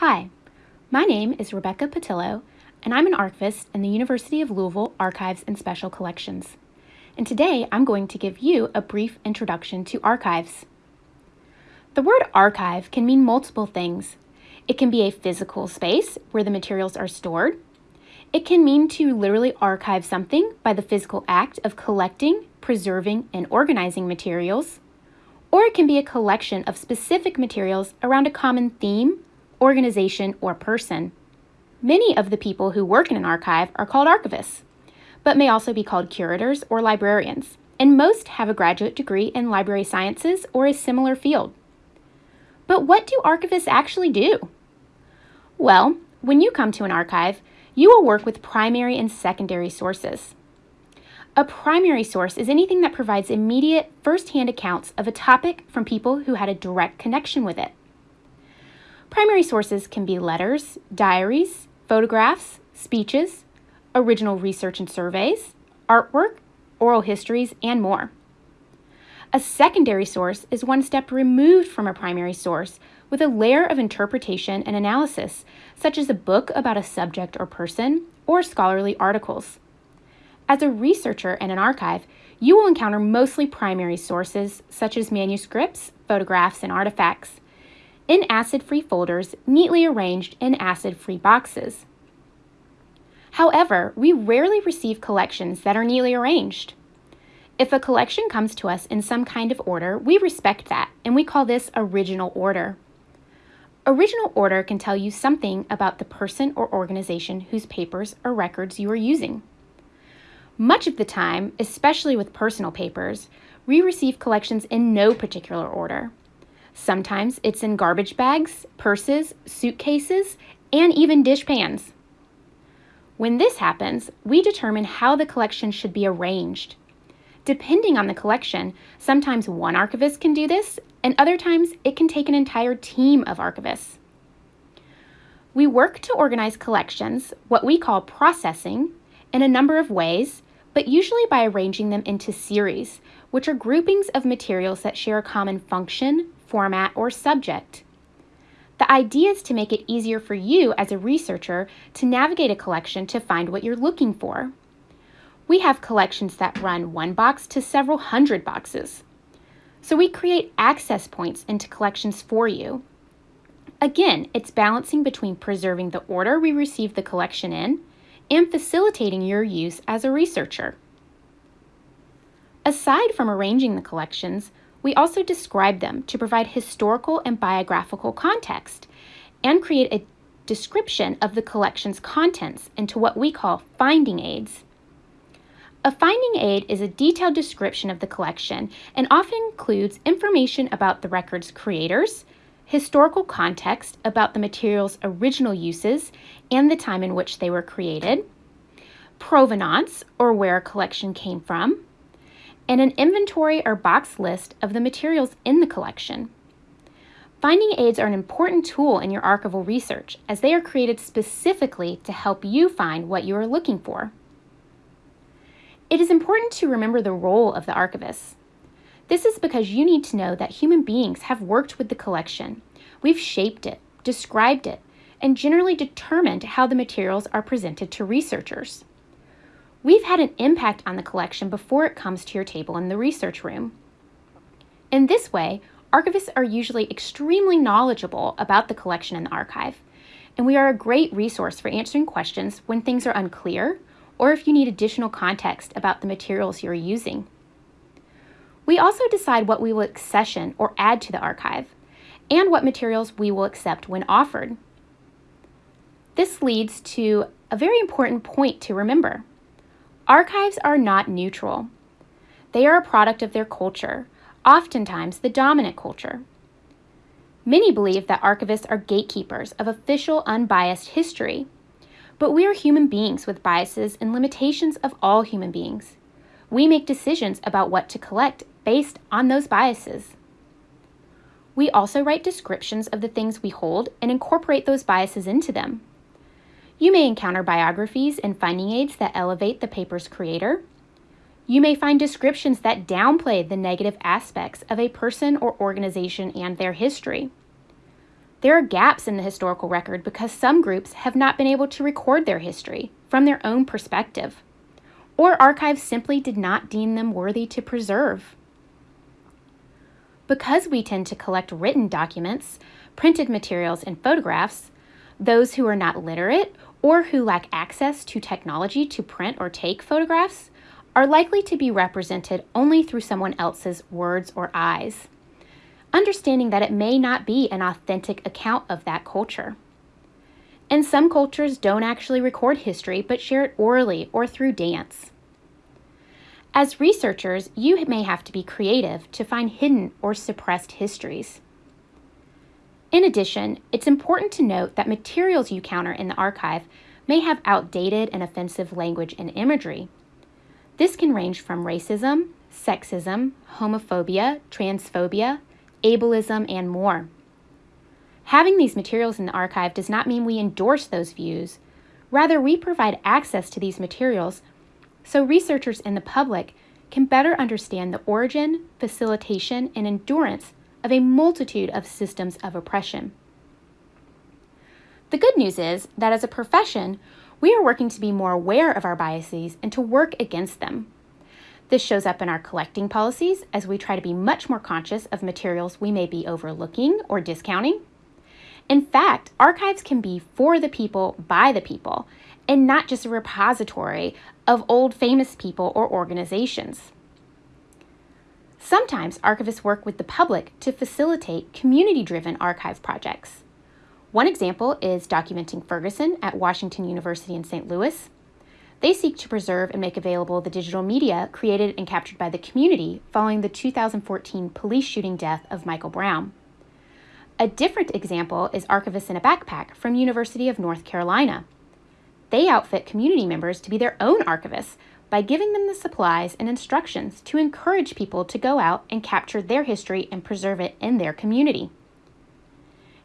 Hi, my name is Rebecca Patillo, and I'm an archivist in the University of Louisville Archives and Special Collections. And today I'm going to give you a brief introduction to archives. The word archive can mean multiple things. It can be a physical space where the materials are stored. It can mean to literally archive something by the physical act of collecting, preserving, and organizing materials. Or it can be a collection of specific materials around a common theme, organization, or person. Many of the people who work in an archive are called archivists, but may also be called curators or librarians, and most have a graduate degree in library sciences or a similar field. But what do archivists actually do? Well, when you come to an archive, you will work with primary and secondary sources. A primary source is anything that provides immediate, first-hand accounts of a topic from people who had a direct connection with it. Primary sources can be letters, diaries, photographs, speeches, original research and surveys, artwork, oral histories, and more. A secondary source is one step removed from a primary source with a layer of interpretation and analysis, such as a book about a subject or person, or scholarly articles. As a researcher in an archive, you will encounter mostly primary sources, such as manuscripts, photographs, and artifacts, in acid-free folders neatly arranged in acid-free boxes. However, we rarely receive collections that are neatly arranged. If a collection comes to us in some kind of order, we respect that, and we call this original order. Original order can tell you something about the person or organization whose papers or records you are using. Much of the time, especially with personal papers, we receive collections in no particular order. Sometimes it's in garbage bags, purses, suitcases, and even dishpans. When this happens, we determine how the collection should be arranged. Depending on the collection, sometimes one archivist can do this, and other times it can take an entire team of archivists. We work to organize collections, what we call processing, in a number of ways, but usually by arranging them into series, which are groupings of materials that share a common function, format, or subject. The idea is to make it easier for you as a researcher to navigate a collection to find what you're looking for. We have collections that run one box to several hundred boxes. So we create access points into collections for you. Again, it's balancing between preserving the order we receive the collection in and facilitating your use as a researcher. Aside from arranging the collections, we also describe them to provide historical and biographical context and create a description of the collection's contents into what we call finding aids. A finding aid is a detailed description of the collection and often includes information about the record's creators, historical context about the material's original uses and the time in which they were created, provenance, or where a collection came from, and an inventory or box list of the materials in the collection. Finding aids are an important tool in your archival research as they are created specifically to help you find what you are looking for. It is important to remember the role of the archivist. This is because you need to know that human beings have worked with the collection. We've shaped it, described it, and generally determined how the materials are presented to researchers. We've had an impact on the collection before it comes to your table in the research room. In this way, archivists are usually extremely knowledgeable about the collection in the archive, and we are a great resource for answering questions when things are unclear or if you need additional context about the materials you're using. We also decide what we will accession or add to the archive, and what materials we will accept when offered. This leads to a very important point to remember. Archives are not neutral. They are a product of their culture, oftentimes the dominant culture. Many believe that archivists are gatekeepers of official, unbiased history but we are human beings with biases and limitations of all human beings. We make decisions about what to collect based on those biases. We also write descriptions of the things we hold and incorporate those biases into them. You may encounter biographies and finding aids that elevate the paper's creator. You may find descriptions that downplay the negative aspects of a person or organization and their history. There are gaps in the historical record because some groups have not been able to record their history from their own perspective, or archives simply did not deem them worthy to preserve. Because we tend to collect written documents, printed materials, and photographs, those who are not literate or who lack access to technology to print or take photographs are likely to be represented only through someone else's words or eyes, understanding that it may not be an authentic account of that culture. And some cultures don't actually record history but share it orally or through dance. As researchers, you may have to be creative to find hidden or suppressed histories. In addition, it's important to note that materials you counter in the archive may have outdated and offensive language and imagery. This can range from racism, sexism, homophobia, transphobia, ableism, and more. Having these materials in the archive does not mean we endorse those views. Rather, we provide access to these materials so researchers and the public can better understand the origin, facilitation, and endurance of a multitude of systems of oppression. The good news is that as a profession, we are working to be more aware of our biases and to work against them. This shows up in our collecting policies as we try to be much more conscious of materials we may be overlooking or discounting. In fact, archives can be for the people, by the people, and not just a repository of old famous people or organizations. Sometimes archivists work with the public to facilitate community driven archive projects. One example is Documenting Ferguson at Washington University in St. Louis. They seek to preserve and make available the digital media created and captured by the community following the 2014 police shooting death of Michael Brown. A different example is Archivists in a Backpack from University of North Carolina. They outfit community members to be their own archivists by giving them the supplies and instructions to encourage people to go out and capture their history and preserve it in their community.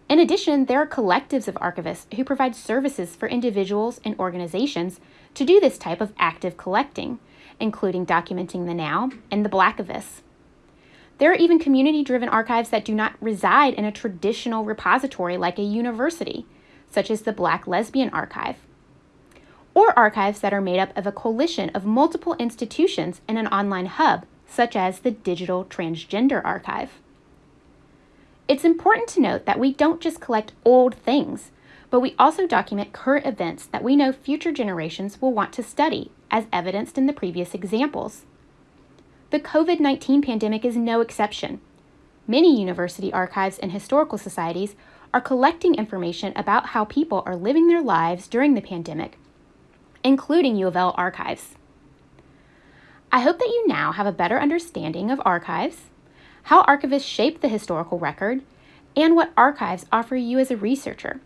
In addition, there are collectives of archivists who provide services for individuals and organizations to do this type of active collecting, including documenting the now and the blackivists. There are even community driven archives that do not reside in a traditional repository like a university, such as the Black Lesbian Archive or archives that are made up of a coalition of multiple institutions in an online hub, such as the Digital Transgender Archive. It's important to note that we don't just collect old things, but we also document current events that we know future generations will want to study, as evidenced in the previous examples. The COVID 19 pandemic is no exception. Many university archives and historical societies are collecting information about how people are living their lives during the pandemic including U of L archives. I hope that you now have a better understanding of archives, how archivists shape the historical record, and what archives offer you as a researcher.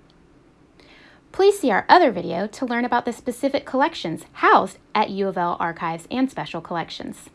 Please see our other video to learn about the specific collections housed at U of L archives and special collections.